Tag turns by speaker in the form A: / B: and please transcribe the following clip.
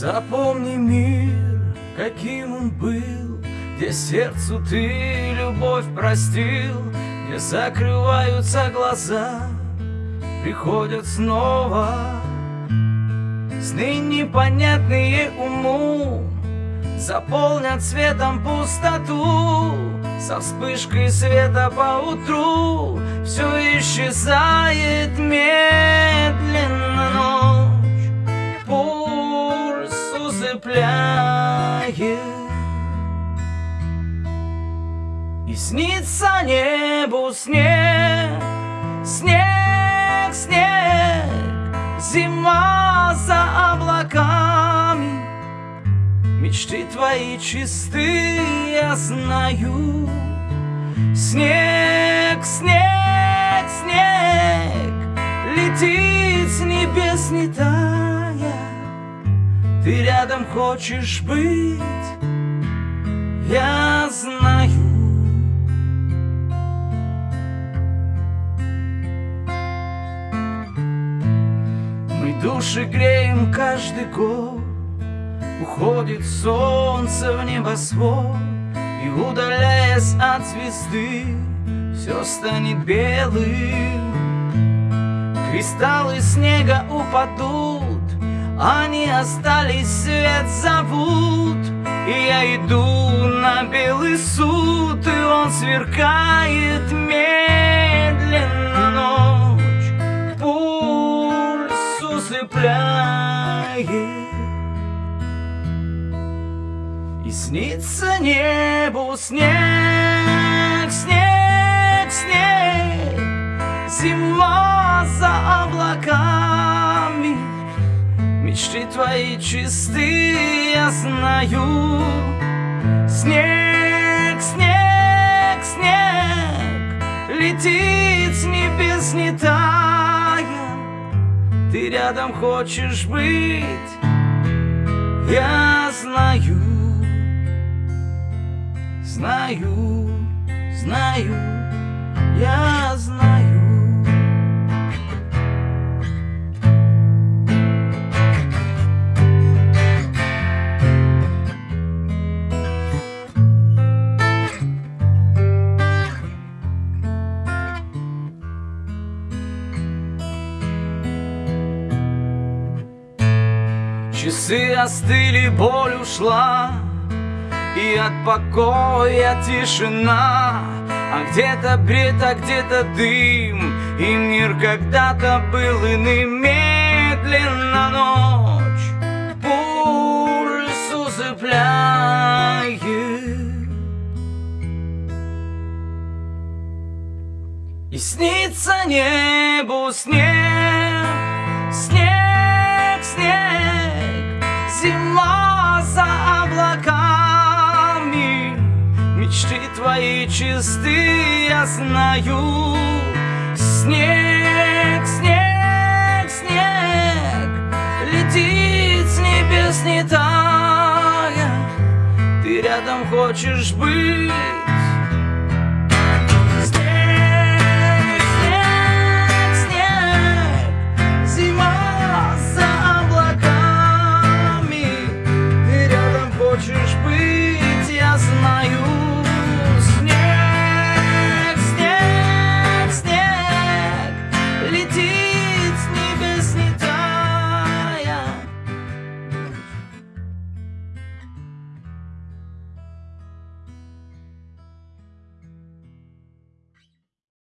A: Запомни мир, каким он был, Где сердцу ты любовь простил, Где закрываются глаза, приходят снова Сны непонятные уму Заполнят светом пустоту Со вспышкой света по утру Все исчезает медленно ночь Пульс усыпляет. И снится небу снег Снег, снег Зима за облаками Мечты твои чисты, я знаю. Снег, снег, снег Летит с небес не тая. Ты рядом хочешь быть, я знаю. Души греем каждый год Уходит солнце в небосвод И удаляясь от звезды Все станет белым. Кристаллы снега упадут Они остались, свет зовут. И я иду на белый суд И он сверкает снится небу снег, снег, снег. Зима за облаками. Мечты твои чисты, я знаю. Снег, снег, снег. Летит с небес не тая. Ты рядом хочешь быть, я знаю, знаю, знаю, я знаю. Часы остыли, боль ушла И от покоя тишина. А где-то бред, а где-то дым. И мир когда-то был иным. Медленно ночь Пульс усыпляет. И снится небу снег. Снег, твои чисты, я знаю. Снег, снег, снег Летит с небес не тая. Ты рядом хочешь быть